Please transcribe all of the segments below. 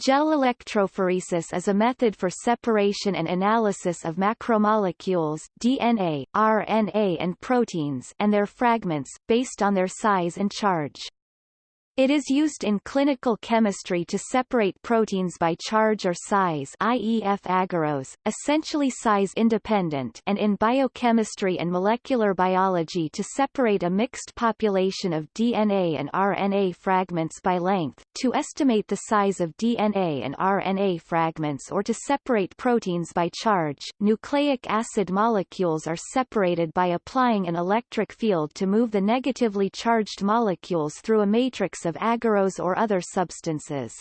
Gel electrophoresis is a method for separation and analysis of macromolecules DNA, RNA and proteins and their fragments, based on their size and charge. It is used in clinical chemistry to separate proteins by charge or size IEF agarose, essentially size-independent and in biochemistry and molecular biology to separate a mixed population of DNA and RNA fragments by length, to estimate the size of DNA and RNA fragments or to separate proteins by charge. Nucleic acid molecules are separated by applying an electric field to move the negatively charged molecules through a matrix of of agarose or other substances.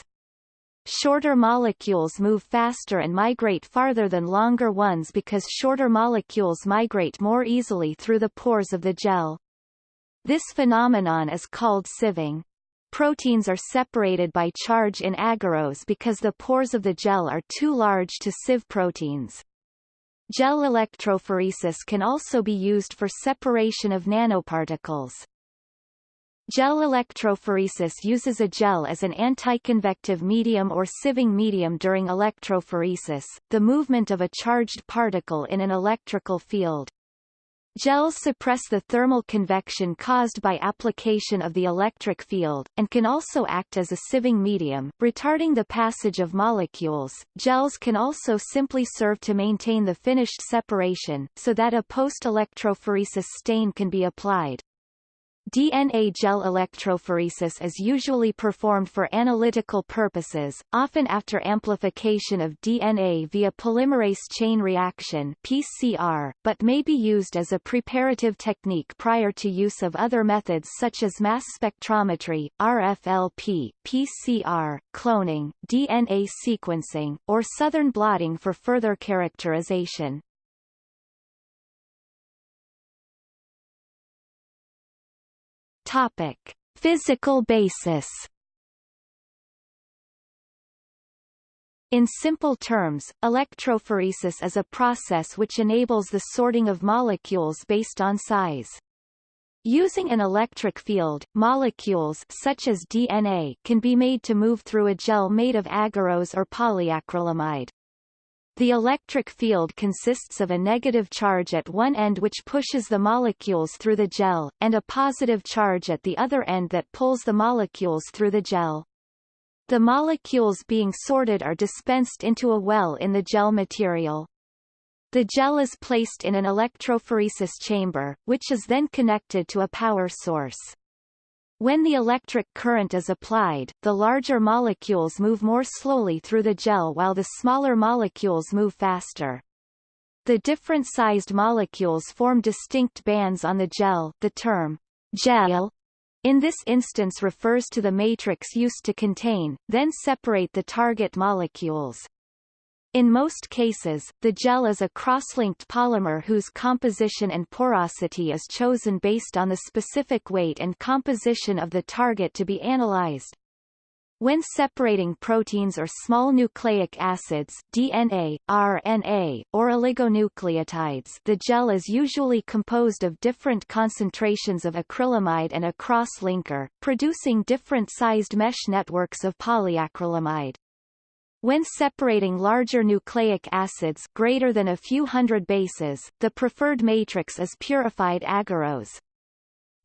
Shorter molecules move faster and migrate farther than longer ones because shorter molecules migrate more easily through the pores of the gel. This phenomenon is called sieving. Proteins are separated by charge in agarose because the pores of the gel are too large to sieve proteins. Gel electrophoresis can also be used for separation of nanoparticles. Gel electrophoresis uses a gel as an anticonvective medium or sieving medium during electrophoresis, the movement of a charged particle in an electrical field. Gels suppress the thermal convection caused by application of the electric field, and can also act as a sieving medium, retarding the passage of molecules. Gels can also simply serve to maintain the finished separation, so that a post-electrophoresis stain can be applied. DNA gel electrophoresis is usually performed for analytical purposes, often after amplification of DNA via polymerase chain reaction PCR, but may be used as a preparative technique prior to use of other methods such as mass spectrometry, RFLP, PCR, cloning, DNA sequencing, or southern blotting for further characterization. Topic: Physical basis. In simple terms, electrophoresis is a process which enables the sorting of molecules based on size. Using an electric field, molecules such as DNA can be made to move through a gel made of agarose or polyacrylamide. The electric field consists of a negative charge at one end which pushes the molecules through the gel, and a positive charge at the other end that pulls the molecules through the gel. The molecules being sorted are dispensed into a well in the gel material. The gel is placed in an electrophoresis chamber, which is then connected to a power source. When the electric current is applied, the larger molecules move more slowly through the gel while the smaller molecules move faster. The different-sized molecules form distinct bands on the gel the term gel in this instance refers to the matrix used to contain, then separate the target molecules. In most cases, the gel is a cross-linked polymer whose composition and porosity is chosen based on the specific weight and composition of the target to be analyzed. When separating proteins or small nucleic acids DNA, RNA, or oligonucleotides the gel is usually composed of different concentrations of acrylamide and a cross-linker, producing different-sized mesh networks of polyacrylamide. When separating larger nucleic acids greater than a few hundred bases, the preferred matrix is purified agarose.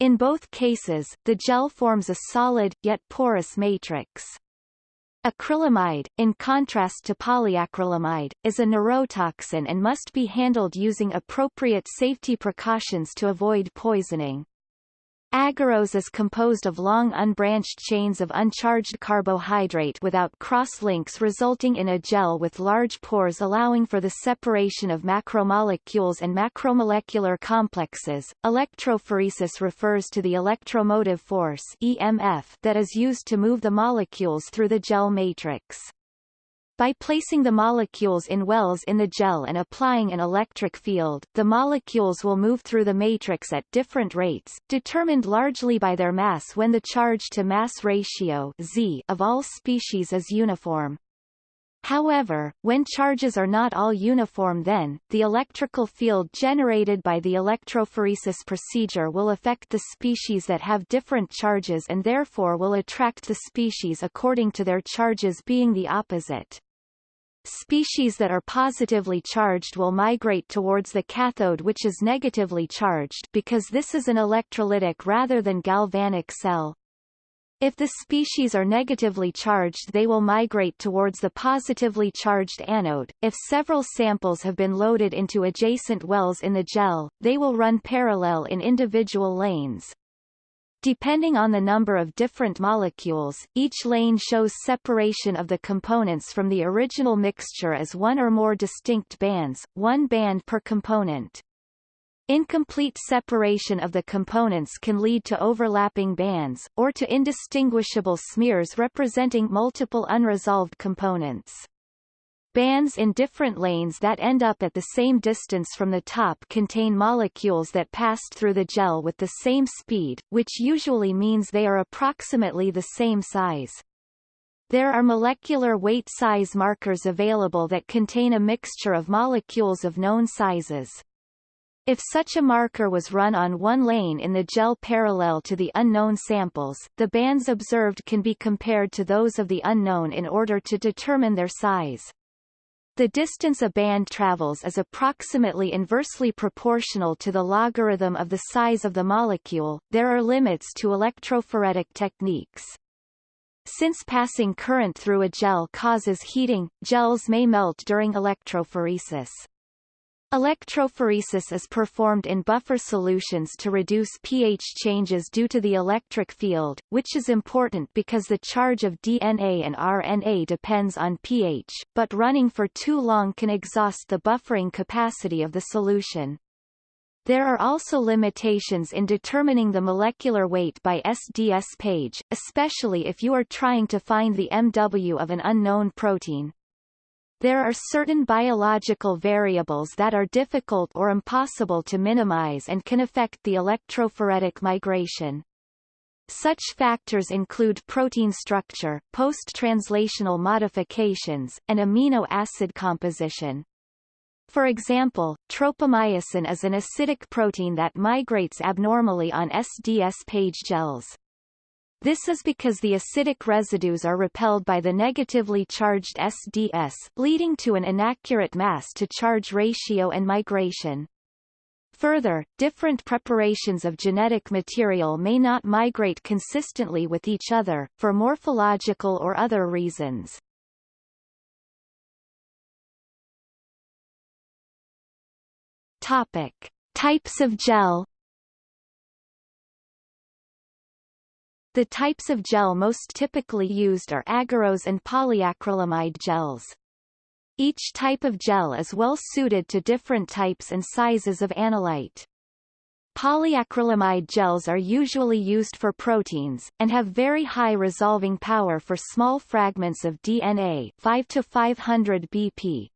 In both cases, the gel forms a solid, yet porous matrix. Acrylamide, in contrast to polyacrylamide, is a neurotoxin and must be handled using appropriate safety precautions to avoid poisoning. Agarose is composed of long unbranched chains of uncharged carbohydrate without cross-links resulting in a gel with large pores allowing for the separation of macromolecules and macromolecular complexes. Electrophoresis refers to the electromotive force EMF that is used to move the molecules through the gel matrix. By placing the molecules in wells in the gel and applying an electric field, the molecules will move through the matrix at different rates, determined largely by their mass when the charge-to-mass ratio Z of all species is uniform. However, when charges are not all uniform then, the electrical field generated by the electrophoresis procedure will affect the species that have different charges and therefore will attract the species according to their charges being the opposite. Species that are positively charged will migrate towards the cathode which is negatively charged because this is an electrolytic rather than galvanic cell. If the species are negatively charged they will migrate towards the positively charged anode. If several samples have been loaded into adjacent wells in the gel, they will run parallel in individual lanes. Depending on the number of different molecules, each lane shows separation of the components from the original mixture as one or more distinct bands, one band per component. Incomplete separation of the components can lead to overlapping bands, or to indistinguishable smears representing multiple unresolved components. Bands in different lanes that end up at the same distance from the top contain molecules that passed through the gel with the same speed, which usually means they are approximately the same size. There are molecular weight size markers available that contain a mixture of molecules of known sizes. If such a marker was run on one lane in the gel parallel to the unknown samples, the bands observed can be compared to those of the unknown in order to determine their size. The distance a band travels is approximately inversely proportional to the logarithm of the size of the molecule. There are limits to electrophoretic techniques. Since passing current through a gel causes heating, gels may melt during electrophoresis. Electrophoresis is performed in buffer solutions to reduce pH changes due to the electric field, which is important because the charge of DNA and RNA depends on pH, but running for too long can exhaust the buffering capacity of the solution. There are also limitations in determining the molecular weight by SDS page, especially if you are trying to find the MW of an unknown protein. There are certain biological variables that are difficult or impossible to minimize and can affect the electrophoretic migration. Such factors include protein structure, post-translational modifications, and amino acid composition. For example, tropomyosin is an acidic protein that migrates abnormally on SDS page gels. This is because the acidic residues are repelled by the negatively charged SDS, leading to an inaccurate mass-to-charge ratio and migration. Further, different preparations of genetic material may not migrate consistently with each other, for morphological or other reasons. Topic. Types of gel The types of gel most typically used are agarose and polyacrylamide gels. Each type of gel is well suited to different types and sizes of analyte. Polyacrylamide gels are usually used for proteins, and have very high resolving power for small fragments of DNA 5 to 500 BP,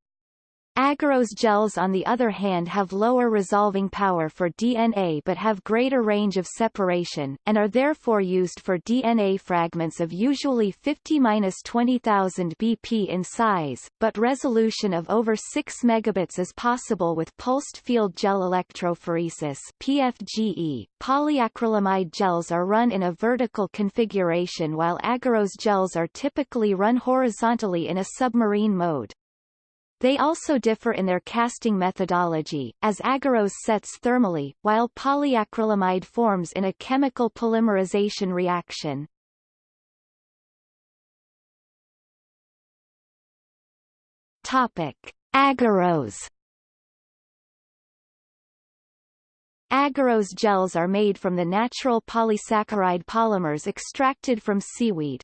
Agarose gels on the other hand have lower resolving power for DNA but have greater range of separation, and are therefore used for DNA fragments of usually 50-20,000 BP in size, but resolution of over 6 megabits is possible with pulsed field gel electrophoresis PFGE. Polyacrylamide gels are run in a vertical configuration while agarose gels are typically run horizontally in a submarine mode. They also differ in their casting methodology, as agarose sets thermally, while polyacrylamide forms in a chemical polymerization reaction. Topic: Agarose. Agarose gels are made from the natural polysaccharide polymers extracted from seaweed,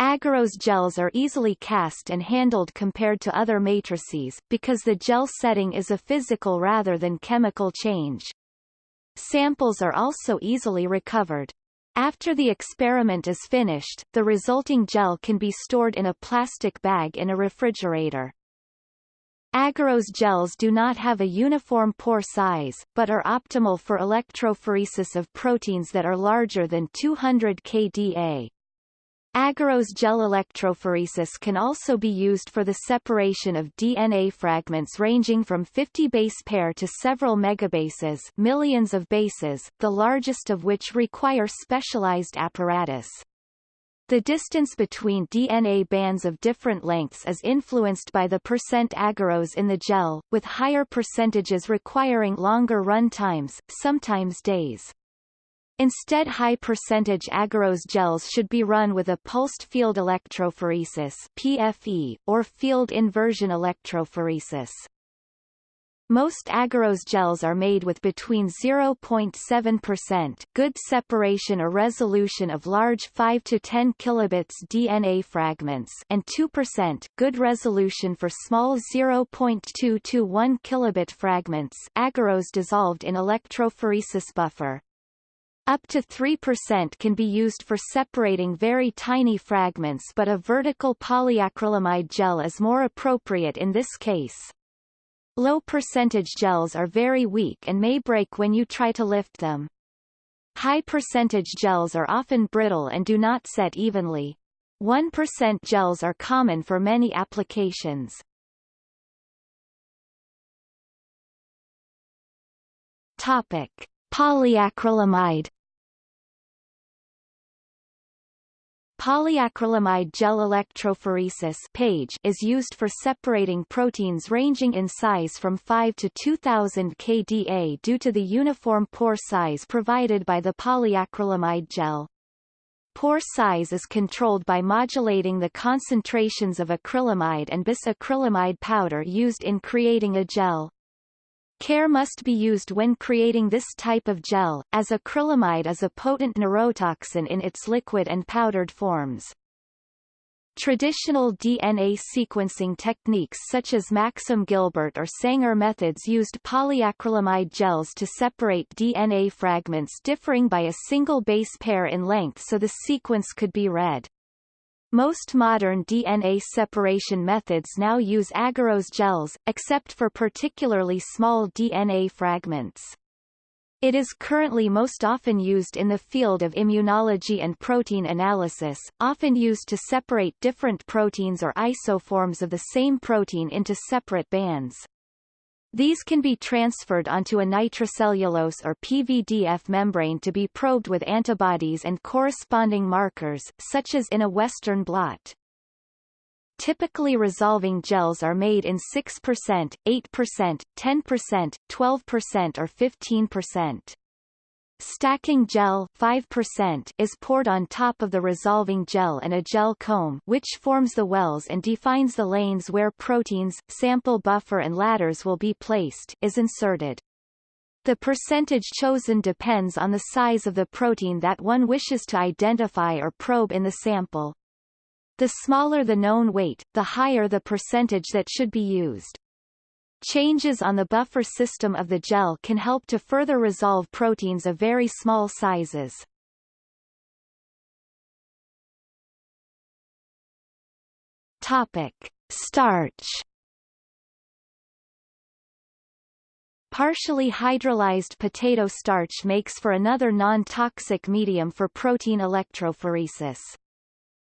Agarose gels are easily cast and handled compared to other matrices, because the gel setting is a physical rather than chemical change. Samples are also easily recovered. After the experiment is finished, the resulting gel can be stored in a plastic bag in a refrigerator. Agarose gels do not have a uniform pore size, but are optimal for electrophoresis of proteins that are larger than 200 kDa. Agarose gel electrophoresis can also be used for the separation of DNA fragments ranging from 50 base pair to several megabases millions of bases, the largest of which require specialized apparatus. The distance between DNA bands of different lengths is influenced by the percent agarose in the gel, with higher percentages requiring longer run times, sometimes days. Instead high-percentage agarose gels should be run with a pulsed field electrophoresis PFE, or field inversion electrophoresis. Most agarose gels are made with between 0.7% good separation or resolution of large 5 to 10 kilobits DNA fragments and 2% good resolution for small 0.2 to 1 kilobit fragments agarose dissolved in electrophoresis buffer. Up to 3% can be used for separating very tiny fragments but a vertical polyacrylamide gel is more appropriate in this case. Low percentage gels are very weak and may break when you try to lift them. High percentage gels are often brittle and do not set evenly. 1% gels are common for many applications. Topic: Polyacrylamide Polyacrylamide gel electrophoresis PAGE is used for separating proteins ranging in size from 5 to 2000 kDa due to the uniform pore size provided by the polyacrylamide gel. Pore size is controlled by modulating the concentrations of acrylamide and bis-acrylamide powder used in creating a gel. Care must be used when creating this type of gel, as acrylamide is a potent neurotoxin in its liquid and powdered forms. Traditional DNA sequencing techniques such as Maxam Gilbert or Sanger methods used polyacrylamide gels to separate DNA fragments differing by a single base pair in length so the sequence could be read. Most modern DNA separation methods now use agarose gels, except for particularly small DNA fragments. It is currently most often used in the field of immunology and protein analysis, often used to separate different proteins or isoforms of the same protein into separate bands. These can be transferred onto a nitrocellulose or PVDF membrane to be probed with antibodies and corresponding markers, such as in a Western blot. Typically resolving gels are made in 6%, 8%, 10%, 12% or 15%. Stacking gel 5% is poured on top of the resolving gel and a gel comb which forms the wells and defines the lanes where proteins, sample buffer and ladders will be placed is inserted. The percentage chosen depends on the size of the protein that one wishes to identify or probe in the sample. The smaller the known weight, the higher the percentage that should be used. Changes on the buffer system of the gel can help to further resolve proteins of very small sizes. Topic. Starch Partially hydrolyzed potato starch makes for another non-toxic medium for protein electrophoresis.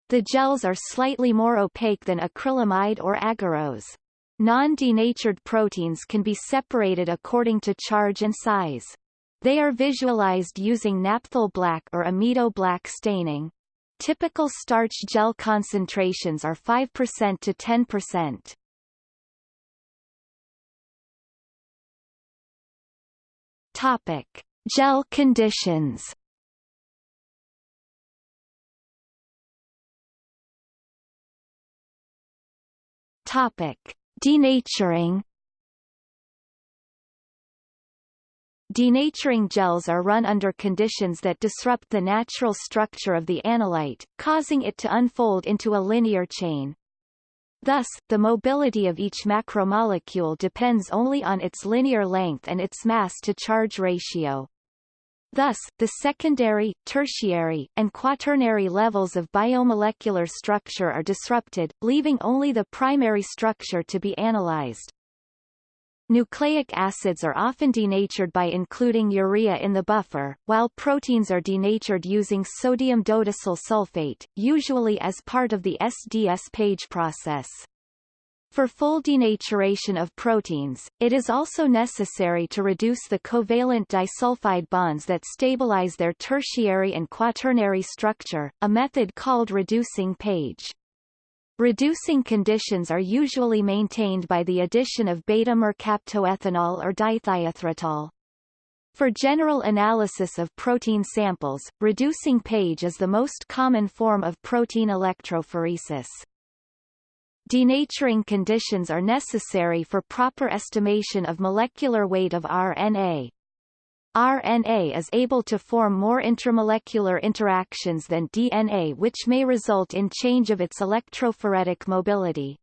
The gels are slightly more opaque than acrylamide or agarose. Non-denatured proteins can be separated according to charge and size. They are visualized using naphthol black or amido black staining. Typical starch gel concentrations are 5% to 10%. Topic: Gel conditions. Topic: Denaturing Denaturing gels are run under conditions that disrupt the natural structure of the analyte, causing it to unfold into a linear chain. Thus, the mobility of each macromolecule depends only on its linear length and its mass-to-charge ratio. Thus, the secondary, tertiary, and quaternary levels of biomolecular structure are disrupted, leaving only the primary structure to be analyzed. Nucleic acids are often denatured by including urea in the buffer, while proteins are denatured using sodium dodecyl sulfate, usually as part of the SDS page process. For full denaturation of proteins, it is also necessary to reduce the covalent disulfide bonds that stabilize their tertiary and quaternary structure, a method called reducing page. Reducing conditions are usually maintained by the addition of beta-mercaptoethanol or dithiothreitol. For general analysis of protein samples, reducing page is the most common form of protein electrophoresis. Denaturing conditions are necessary for proper estimation of molecular weight of RNA, RNA is able to form more intramolecular interactions than DNA which may result in change of its electrophoretic mobility.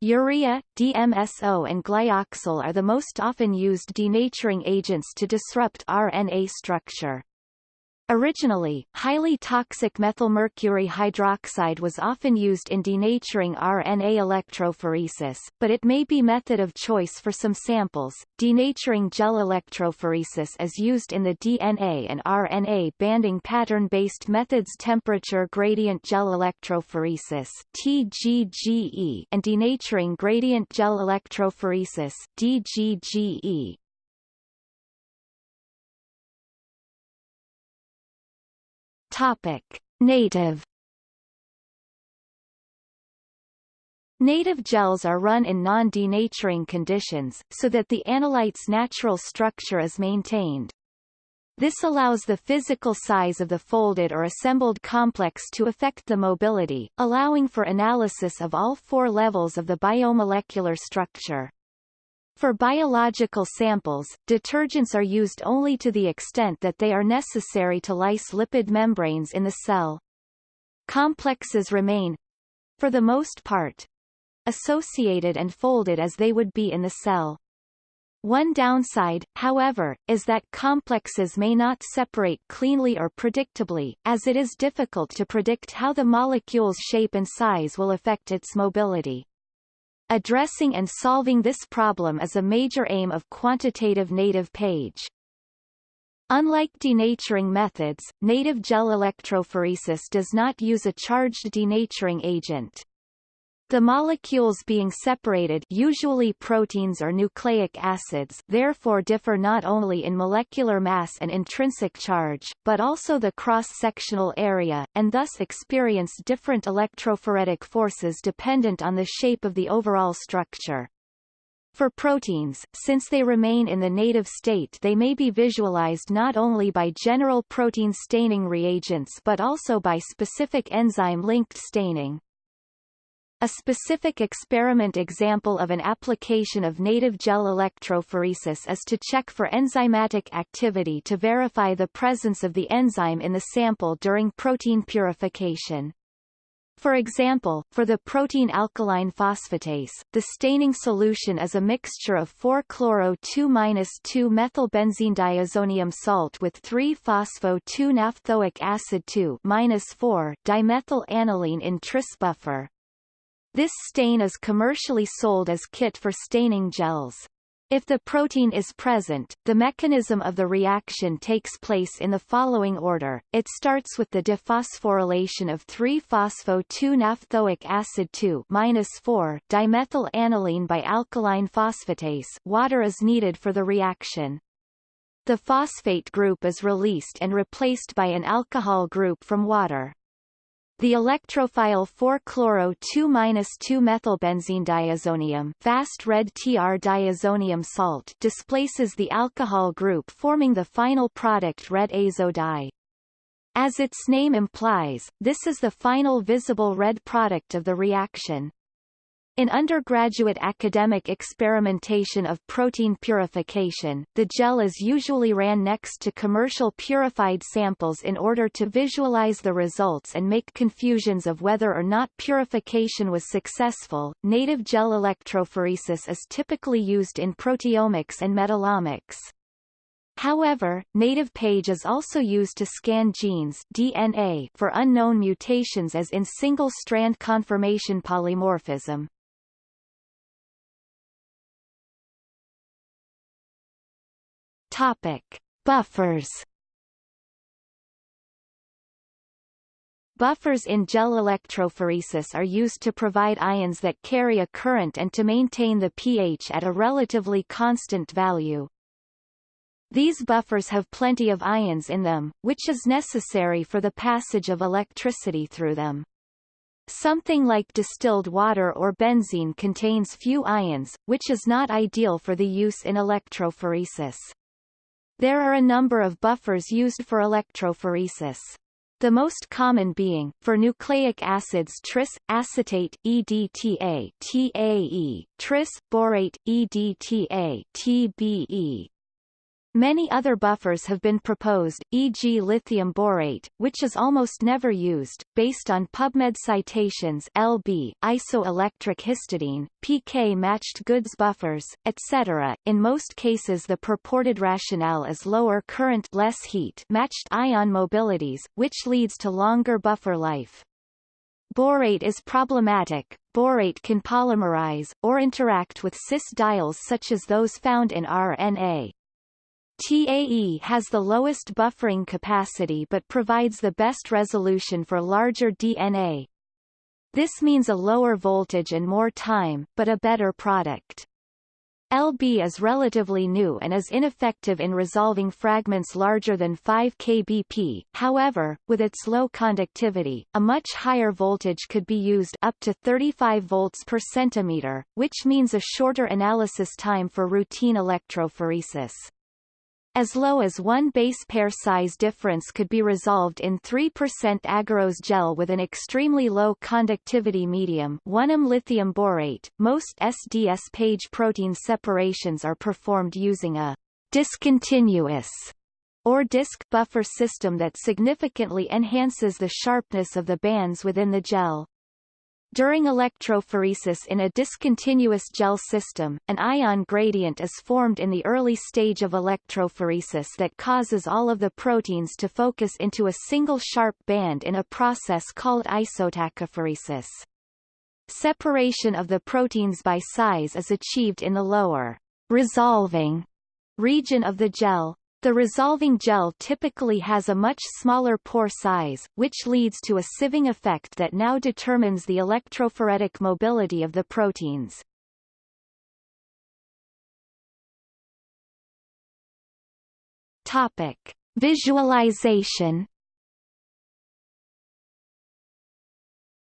Urea, DMSO and glyoxal are the most often used denaturing agents to disrupt RNA structure. Originally, highly toxic methylmercury hydroxide was often used in denaturing RNA electrophoresis, but it may be method of choice for some samples. Denaturing gel electrophoresis is used in the DNA and RNA banding pattern-based methods temperature gradient gel electrophoresis TGGE and denaturing gradient gel electrophoresis DGGE. Topic: Native Native gels are run in non-denaturing conditions, so that the analyte's natural structure is maintained. This allows the physical size of the folded or assembled complex to affect the mobility, allowing for analysis of all four levels of the biomolecular structure. For biological samples, detergents are used only to the extent that they are necessary to lyse lipid membranes in the cell. Complexes remain, for the most part, associated and folded as they would be in the cell. One downside, however, is that complexes may not separate cleanly or predictably, as it is difficult to predict how the molecule's shape and size will affect its mobility. Addressing and solving this problem is a major aim of quantitative native page. Unlike denaturing methods, native gel electrophoresis does not use a charged denaturing agent. The molecules being separated usually proteins or nucleic acids therefore differ not only in molecular mass and intrinsic charge, but also the cross-sectional area, and thus experience different electrophoretic forces dependent on the shape of the overall structure. For proteins, since they remain in the native state they may be visualized not only by general protein staining reagents but also by specific enzyme-linked staining. A specific experiment example of an application of native gel electrophoresis is to check for enzymatic activity to verify the presence of the enzyme in the sample during protein purification. For example, for the protein alkaline phosphatase, the staining solution is a mixture of 4-chloro-2-2-methylbenzene diazonium salt with 3-phospho-2-naphthoic acid 2-4-dimethyl aniline in tris buffer. This stain is commercially sold as kit for staining gels. If the protein is present, the mechanism of the reaction takes place in the following order. It starts with the dephosphorylation of 3-phospho-2-naphthoic acid 2-4-dimethyl aniline by alkaline phosphatase. Water is needed for the reaction. The phosphate group is released and replaced by an alcohol group from water. The electrophile 4-chloro-2-2-methylbenzene diazonium fast red TR diazonium salt displaces the alcohol group forming the final product red azo dye. As its name implies, this is the final visible red product of the reaction. In undergraduate academic experimentation of protein purification, the gel is usually ran next to commercial purified samples in order to visualize the results and make confusions of whether or not purification was successful. Native gel electrophoresis is typically used in proteomics and metabolomics. However, native page is also used to scan genes DNA for unknown mutations as in single-strand conformation polymorphism. Topic. Buffers Buffers in gel electrophoresis are used to provide ions that carry a current and to maintain the pH at a relatively constant value. These buffers have plenty of ions in them, which is necessary for the passage of electricity through them. Something like distilled water or benzene contains few ions, which is not ideal for the use in electrophoresis. There are a number of buffers used for electrophoresis. The most common being, for nucleic acids tris, acetate, EDTA TAE, tris, borate, EDTA TBE, Many other buffers have been proposed, e.g. lithium borate, which is almost never used, based on PubMed citations LB, isoelectric histidine, PK-matched Good's buffers, etc. In most cases the purported rationale is lower current less heat matched ion mobilities, which leads to longer buffer life. Borate is problematic. Borate can polymerize, or interact with cis diols such as those found in RNA. TAE has the lowest buffering capacity but provides the best resolution for larger DNA. This means a lower voltage and more time, but a better product. LB is relatively new and is ineffective in resolving fragments larger than 5 kbp, however, with its low conductivity, a much higher voltage could be used up to 35 volts per centimeter, which means a shorter analysis time for routine electrophoresis. As low as one base pair size difference could be resolved in 3% agarose gel with an extremely low conductivity medium 1m lithium borate. Most SDS page protein separations are performed using a discontinuous or disk buffer system that significantly enhances the sharpness of the bands within the gel. During electrophoresis in a discontinuous gel system, an ion gradient is formed in the early stage of electrophoresis that causes all of the proteins to focus into a single sharp band in a process called isotachophoresis. Separation of the proteins by size is achieved in the lower resolving region of the gel, the resolving gel typically has a much smaller pore size, which leads to a sieving effect that now determines the electrophoretic mobility of the proteins. Topic. Visualization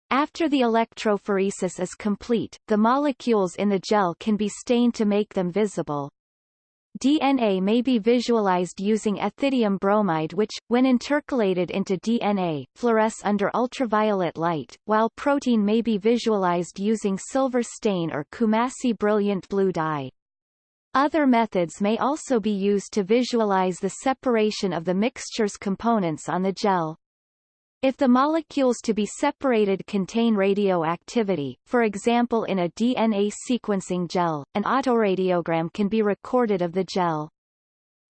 After the electrophoresis is complete, the molecules in the gel can be stained to make them visible. DNA may be visualized using ethidium bromide which, when intercalated into DNA, fluoresce under ultraviolet light, while protein may be visualized using silver stain or Coomassie brilliant blue dye. Other methods may also be used to visualize the separation of the mixture's components on the gel. If the molecules to be separated contain radioactivity, for example in a DNA sequencing gel, an autoradiogram can be recorded of the gel.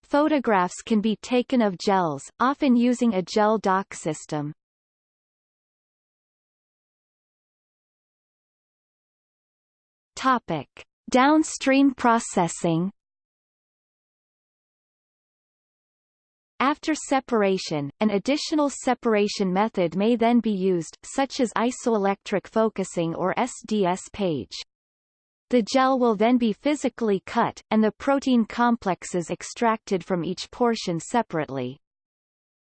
Photographs can be taken of gels, often using a gel doc system. Topic. Downstream processing After separation, an additional separation method may then be used, such as isoelectric focusing or SDS page. The gel will then be physically cut, and the protein complexes extracted from each portion separately.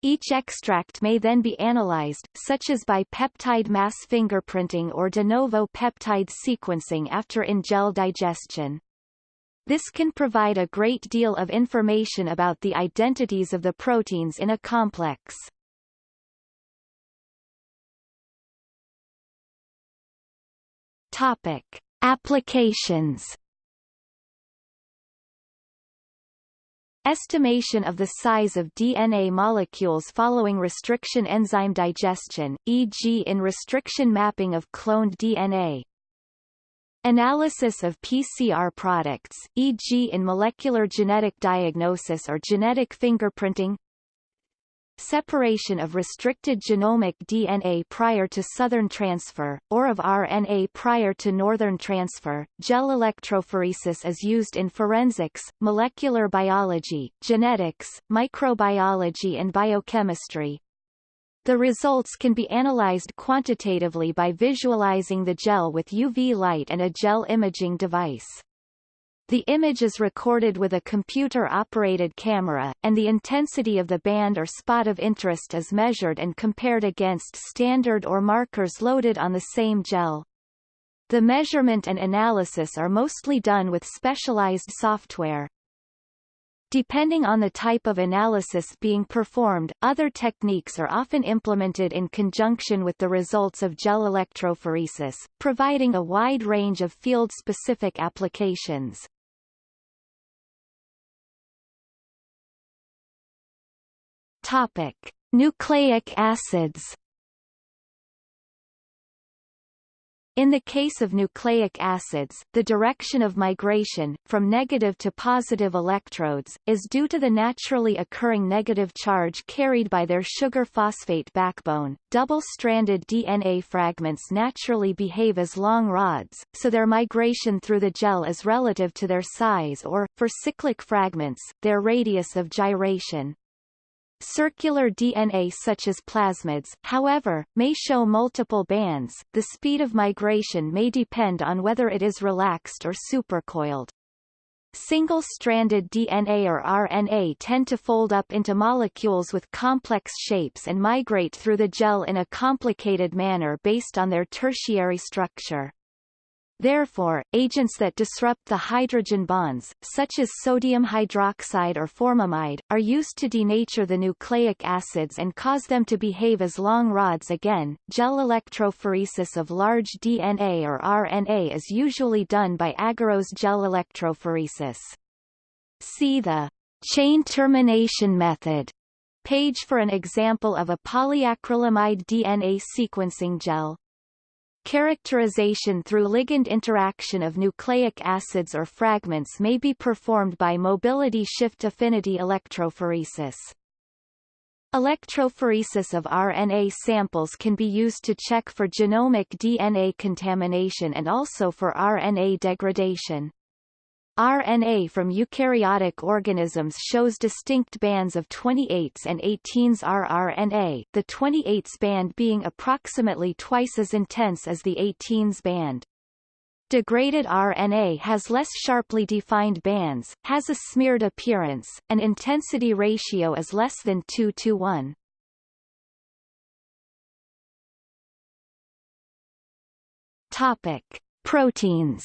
Each extract may then be analyzed, such as by peptide mass fingerprinting or de novo peptide sequencing after in-gel digestion. This can provide a great deal of information about the identities of the proteins in a complex. Topic. Applications Estimation of the size of DNA molecules following restriction enzyme digestion, e.g. in restriction mapping of cloned DNA, Analysis of PCR products, e.g. in molecular genetic diagnosis or genetic fingerprinting separation of restricted genomic DNA prior to southern transfer, or of RNA prior to northern transfer. Gel electrophoresis is used in forensics, molecular biology, genetics, microbiology and biochemistry. The results can be analyzed quantitatively by visualizing the gel with UV light and a gel imaging device. The image is recorded with a computer-operated camera, and the intensity of the band or spot of interest is measured and compared against standard or markers loaded on the same gel. The measurement and analysis are mostly done with specialized software. Depending on the type of analysis being performed, other techniques are often implemented in conjunction with the results of gel electrophoresis, providing a wide range of field-specific applications. Topic: Nucleic acids In the case of nucleic acids, the direction of migration, from negative to positive electrodes, is due to the naturally occurring negative charge carried by their sugar phosphate backbone. Double-stranded DNA fragments naturally behave as long rods, so their migration through the gel is relative to their size or, for cyclic fragments, their radius of gyration. Circular DNA such as plasmids, however, may show multiple bands. The speed of migration may depend on whether it is relaxed or supercoiled. Single-stranded DNA or RNA tend to fold up into molecules with complex shapes and migrate through the gel in a complicated manner based on their tertiary structure. Therefore, agents that disrupt the hydrogen bonds, such as sodium hydroxide or formamide, are used to denature the nucleic acids and cause them to behave as long rods again. Gel electrophoresis of large DNA or RNA is usually done by agarose gel electrophoresis. See the chain termination method page for an example of a polyacrylamide DNA sequencing gel. Characterization through ligand interaction of nucleic acids or fragments may be performed by mobility shift affinity electrophoresis. Electrophoresis of RNA samples can be used to check for genomic DNA contamination and also for RNA degradation. RNA from eukaryotic organisms shows distinct bands of 28s and 18s rRNA, the 28s band being approximately twice as intense as the 18s band. Degraded RNA has less sharply defined bands, has a smeared appearance, and intensity ratio is less than 2 to 1. Topic: Proteins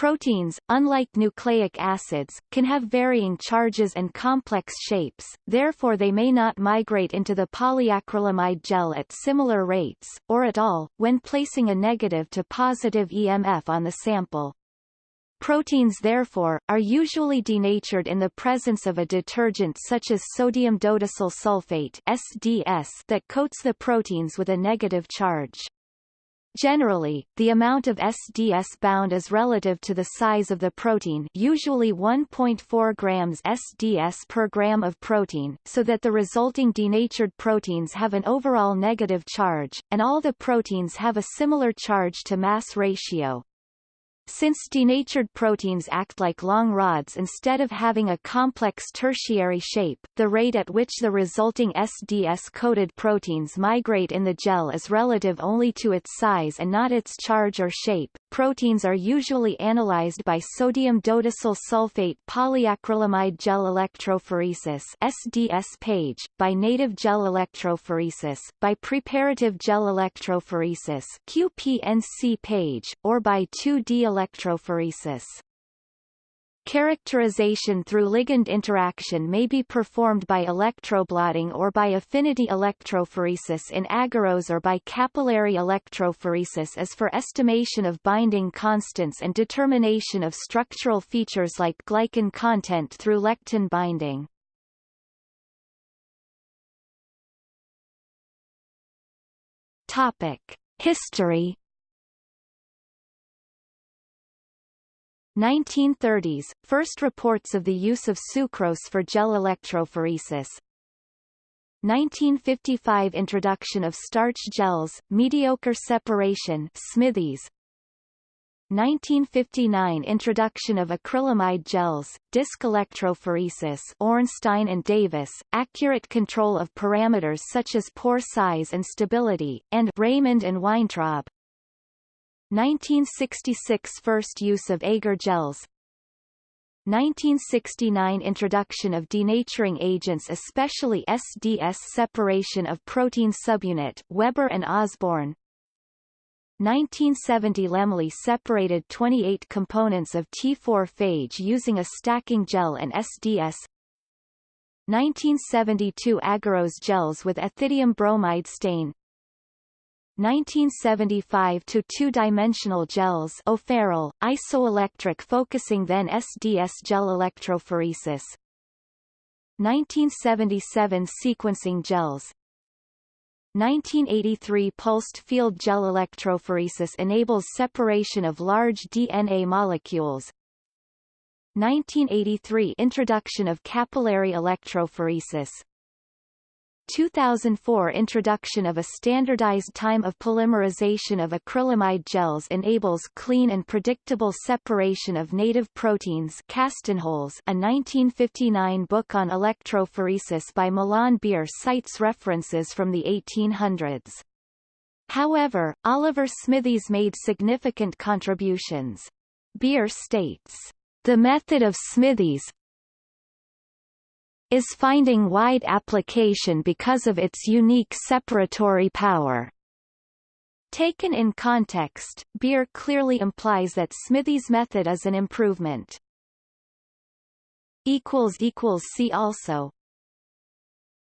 Proteins, unlike nucleic acids, can have varying charges and complex shapes, therefore they may not migrate into the polyacrylamide gel at similar rates, or at all, when placing a negative to positive EMF on the sample. Proteins therefore, are usually denatured in the presence of a detergent such as sodium dodecyl sulfate SDS that coats the proteins with a negative charge. Generally, the amount of SDS bound is relative to the size of the protein usually 1.4 grams SDS per gram of protein, so that the resulting denatured proteins have an overall negative charge, and all the proteins have a similar charge to mass ratio. Since denatured proteins act like long rods instead of having a complex tertiary shape, the rate at which the resulting SDS-coated proteins migrate in the gel is relative only to its size and not its charge or shape. Proteins are usually analyzed by sodium dodecyl sulfate polyacrylamide gel electrophoresis SDS page, by native gel electrophoresis, by preparative gel electrophoresis QPNC page, or by 2D electrophoresis. Characterization through ligand interaction may be performed by electroblotting or by affinity electrophoresis in agarose or by capillary electrophoresis as for estimation of binding constants and determination of structural features like glycan content through lectin binding. Topic: History 1930s, first reports of the use of sucrose for gel electrophoresis. 1955 Introduction of starch gels, mediocre separation Smithies. 1959 Introduction of acrylamide gels, disc electrophoresis Ornstein and Davis, accurate control of parameters such as pore size and stability, and Raymond and Weintraub. 1966 First use of agar gels. 1969 Introduction of denaturing agents especially SDS separation of protein subunit Weber and Osborn. 1970 Laemmli separated 28 components of T4 phage using a stacking gel and SDS 1972 Agarose gels with ethidium bromide stain 1975 to two-dimensional gels O'Farrell, isoelectric focusing then SDS gel electrophoresis 1977 sequencing gels 1983 pulsed field gel electrophoresis enables separation of large DNA molecules. 1983 introduction of capillary electrophoresis. 2004 introduction of a standardized time of polymerization of acrylamide gels enables clean and predictable separation of native proteins Kastenholz a 1959 book on electrophoresis by Milan Bier cites references from the 1800s. However, Oliver Smithies made significant contributions. Bier states, the method of Smithies, is finding wide application because of its unique separatory power. Taken in context, Bier clearly implies that Smithies' method is an improvement. See also